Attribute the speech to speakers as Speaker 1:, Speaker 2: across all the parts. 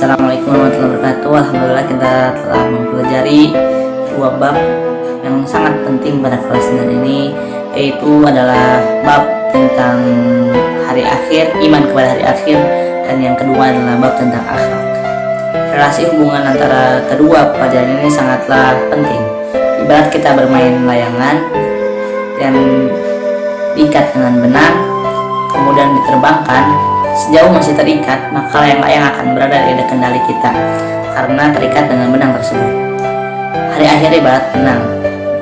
Speaker 1: Assalamualaikum warahmatullahi wabarakatuh. Alhamdulillah kita telah mempelajari dua bab yang sangat penting pada kelas 9 ini yaitu adalah bab tentang hari akhir, iman kepada hari akhir dan yang kedua adalah bab tentang akhlak. Relasi hubungan antara kedua pelajaran ini sangatlah penting. Ibarat kita bermain layangan dan diikat dengan benang kemudian diterbangkan Sejauh masih terikat, maka layang-layang akan berada di kendali kita karena terikat dengan benang tersebut. Hari akhir ibarat benang,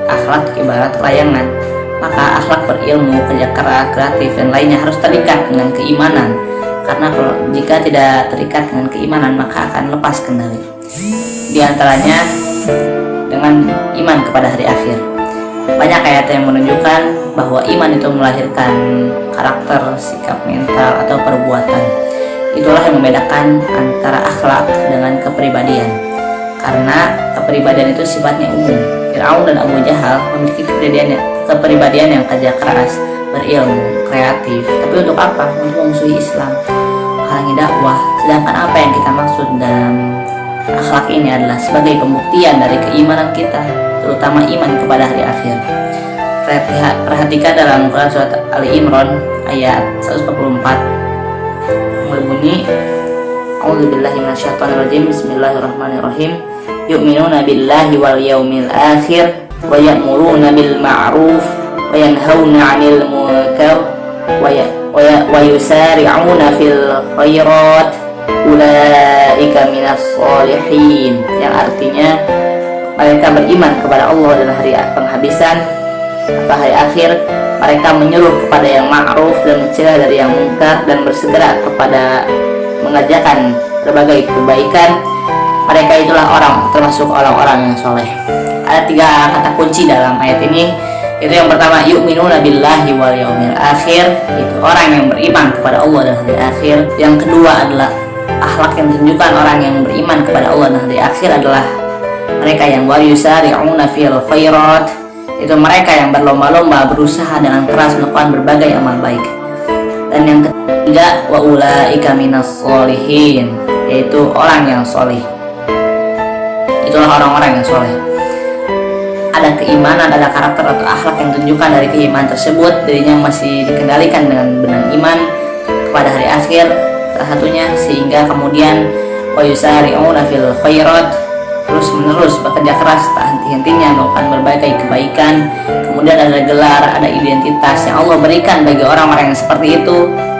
Speaker 1: akhlak ibarat layangan. Maka akhlak berilmu, kerja keras, kreatif, dan lainnya harus terikat dengan keimanan. Karena kalau jika tidak terikat dengan keimanan, maka akan lepas kendali. Di antaranya dengan iman kepada hari akhir. Banyak ayat yang menunjukkan bahwa iman itu melahirkan karakter, sikap mental, atau perbuatan. Itulah yang membedakan antara akhlak dengan kepribadian. Karena kepribadian itu sifatnya umum. Fir'aun dan Abu Jahal memiliki kepribadian, kepribadian yang kerja keras, berilmu, kreatif. Tapi untuk apa? Untuk memusuhi Islam, halangi dakwah. Sedangkan apa yang kita maksud dalam akhlak ini adalah sebagai pembuktian dari keimanan kita terutama iman kepada hari akhir. Perhatikan dalam Quran surat Ali Imran ayat 144 berbunyi A'udzubillahi minasyaitonirrajim. Bismillahirrahmanirrahim. Yu'minuna billahi wal yaumil akhir wa ya'muruna bil ma'ruf wa yanhauna 'anil munkar wa yusari'una fil khairat ulaika minas solihin yang artinya mereka beriman kepada Allah dan hari penghabisan atau hari akhir. Mereka menyuruh kepada yang ma'ruf dan mencegah dari yang mungkar dan bersegera kepada mengajarkan berbagai kebaikan. Mereka itulah orang termasuk orang-orang yang soleh. Ada tiga kata kunci dalam ayat ini. Itu yang pertama yu'minuna billahi wal yaumil akhir. Itu orang yang beriman kepada Allah dan hari akhir. Yang kedua adalah akhlak yang menunjukkan orang yang beriman kepada Allah dan hari akhir adalah mereka yang wayusari'una fil khairat. Itu mereka yang berlomba-lomba berusaha dengan keras melakukan berbagai amal baik. Dan yang ketiga wa ulaika minas solihin yaitu orang yang soleh. Itulah orang-orang yang soleh. Ada keimanan, ada karakter atau akhlak yang tunjukkan dari keimanan tersebut. Dirinya masih dikendalikan dengan benang iman kepada hari akhir satunya sehingga kemudian wa yusari'una fil khairat terus menerus bekerja keras tak henti-hentinya melakukan berbagai kebaikan. Kemudian ada gelar ada identitas yang Allah berikan bagi orang-orang yang seperti itu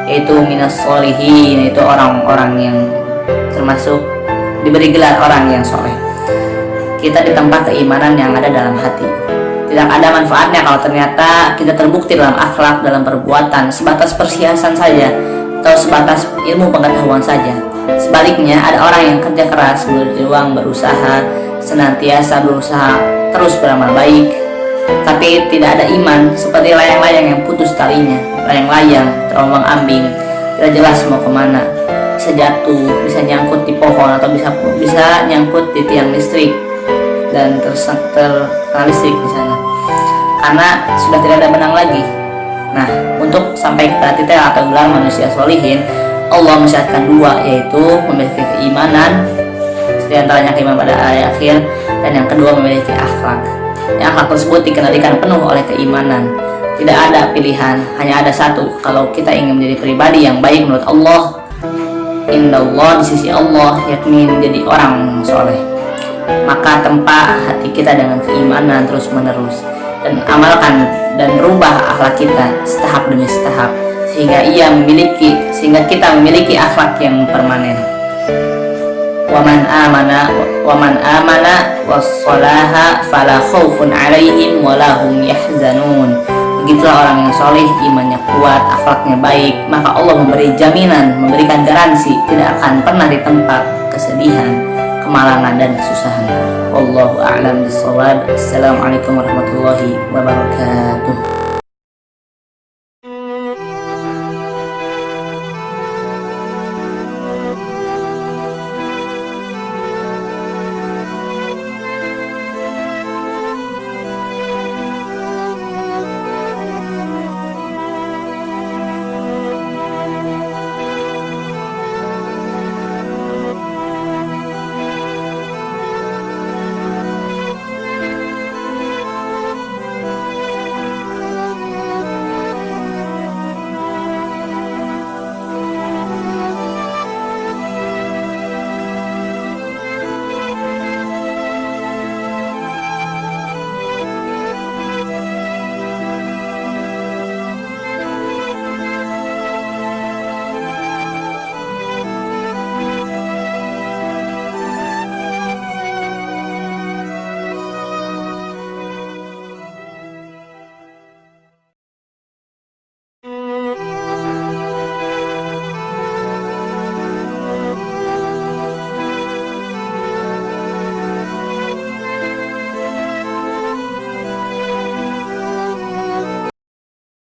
Speaker 1: yaitu minas solihin yaitu orang-orang yang termasuk diberi gelar orang yang soleh. Kita ditempa keimanan yang ada dalam hati. Tidak ada manfaatnya kalau ternyata kita terbukti dalam akhlak dalam perbuatan sebatas persiasan saja atau sebatas ilmu pengetahuan saja. Sebaliknya, ada orang yang kerja keras, berjuang, berusaha, senantiasa berusaha terus beramal baik, tapi tidak ada iman seperti layang-layang yang putus talinya, layang-layang terombang ambing, tidak jelas mau ke mana, bisa jatuh, bisa nyangkut di pohon atau bisa bisa nyangkut di tiang listrik. Dan terkena listrik di sana, karena sudah tidak ada benang lagi. Sampai ke titik atau gelar manusia solihin, Allah mensyaratkan dua yaitu memiliki keimanan di antaranya keimanan pada hari akhir dan yang kedua memiliki akhlak. Yang akhlak tersebut dikendalikan penuh oleh keimanan. Tidak ada pilihan hanya ada satu. Kalau kita ingin menjadi pribadi yang baik menurut Allah indah Allah di sisi Allah yakni menjadi orang soleh. Maka tempa hati kita dengan keimanan terus menerus dan amalkan dan rubah akhlak kita setahap demi setahap sehingga ia memiliki sehingga kita memiliki akhlak yang permanen. Waman amana waman amana wassalaha fala khaufun alaihim walahum yahzanun. Begitulah orang yang soleh imannya kuat akhlaknya baik maka Allah memberi jaminan memberikan garansi tidak akan pernah ditempat kesedihan kemalangan dan kesusahan. Wallahu a'lam bishawab. Assalamualaikum warahmatullahi wabarakatuh